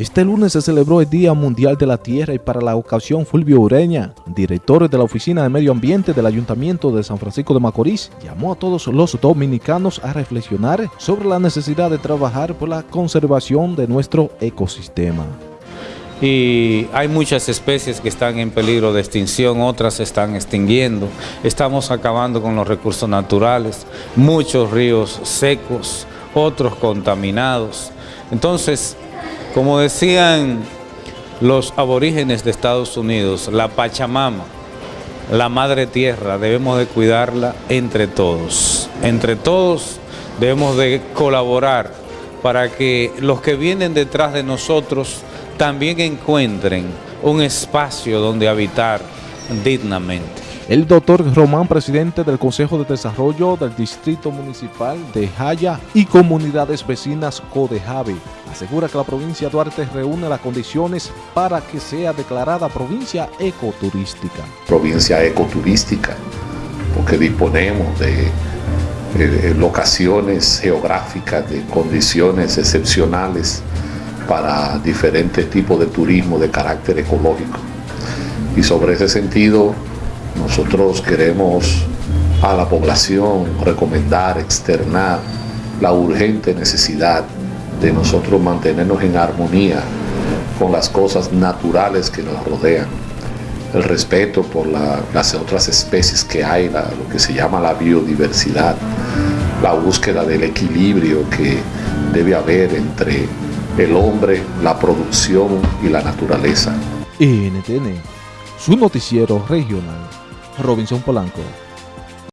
Este lunes se celebró el Día Mundial de la Tierra y para la ocasión Fulvio Ureña, director de la Oficina de Medio Ambiente del Ayuntamiento de San Francisco de Macorís, llamó a todos los dominicanos a reflexionar sobre la necesidad de trabajar por la conservación de nuestro ecosistema. Y hay muchas especies que están en peligro de extinción, otras se están extinguiendo. Estamos acabando con los recursos naturales, muchos ríos secos, otros contaminados. Entonces, como decían los aborígenes de Estados Unidos, la Pachamama, la Madre Tierra, debemos de cuidarla entre todos. Entre todos debemos de colaborar para que los que vienen detrás de nosotros también encuentren un espacio donde habitar dignamente. El doctor Román, presidente del Consejo de Desarrollo del Distrito Municipal de Jaya y Comunidades Vecinas Codejave, asegura que la provincia de Duarte reúne las condiciones para que sea declarada provincia ecoturística. Provincia ecoturística, porque disponemos de, locaciones geográficas, de condiciones excepcionales para diferentes tipos de turismo de carácter ecológico. Y sobre ese sentido, nosotros queremos a la población recomendar, externar la urgente necesidad de nosotros mantenernos en armonía con las cosas naturales que nos rodean, el respeto por las otras especies que hay, lo que se llama la biodiversidad, la búsqueda del equilibrio que debe haber entre el hombre, la producción y la naturaleza. NTN, su noticiero regional. Robinson Polanco.